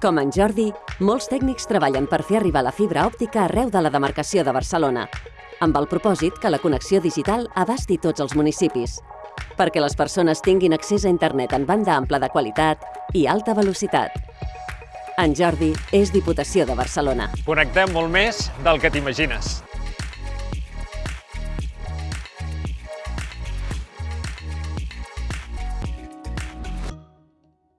Com en Jordi, molts tècnics treballen per fer arribar la fibra òptica arreu de la demarcació de Barcelona, amb el propòsit que la connexió digital abasti tots els municipis, perquè les persones tinguin accés a internet en banda ampla de qualitat i alta velocitat. En Jordi és Diputació de Barcelona. Connectem molt més del que t'imagines.